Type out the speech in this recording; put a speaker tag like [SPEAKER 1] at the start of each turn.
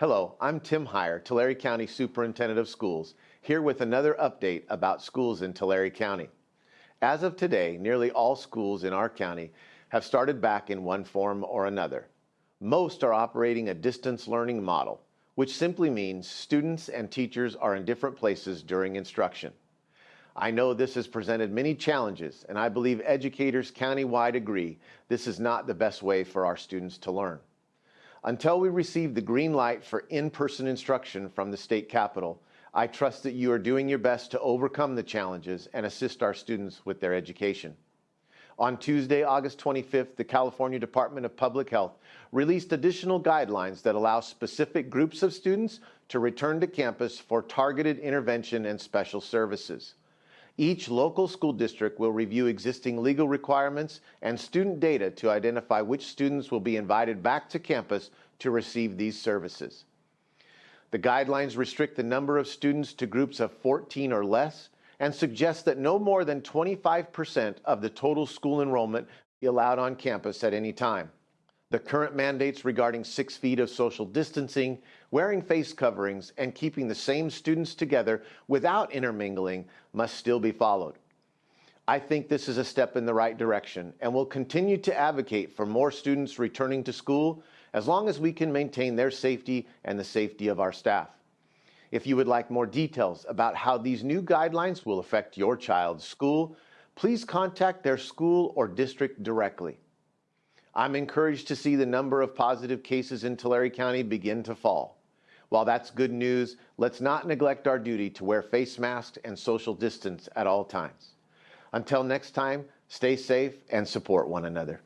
[SPEAKER 1] Hello, I'm Tim Hire, Tulare County Superintendent of Schools, here with another update about schools in Tulare County. As of today, nearly all schools in our county have started back in one form or another. Most are operating a distance learning model, which simply means students and teachers are in different places during instruction. I know this has presented many challenges, and I believe educators countywide agree this is not the best way for our students to learn. Until we receive the green light for in-person instruction from the state capitol, I trust that you are doing your best to overcome the challenges and assist our students with their education. On Tuesday, August 25th, the California Department of Public Health released additional guidelines that allow specific groups of students to return to campus for targeted intervention and special services. Each local school district will review existing legal requirements and student data to identify which students will be invited back to campus to receive these services. The guidelines restrict the number of students to groups of 14 or less and suggest that no more than 25% of the total school enrollment be allowed on campus at any time. The current mandates regarding six feet of social distancing, wearing face coverings, and keeping the same students together without intermingling must still be followed. I think this is a step in the right direction and will continue to advocate for more students returning to school as long as we can maintain their safety and the safety of our staff. If you would like more details about how these new guidelines will affect your child's school, please contact their school or district directly. I'm encouraged to see the number of positive cases in Tulare County begin to fall. While that's good news, let's not neglect our duty to wear face masks and social distance at all times. Until next time, stay safe and support one another.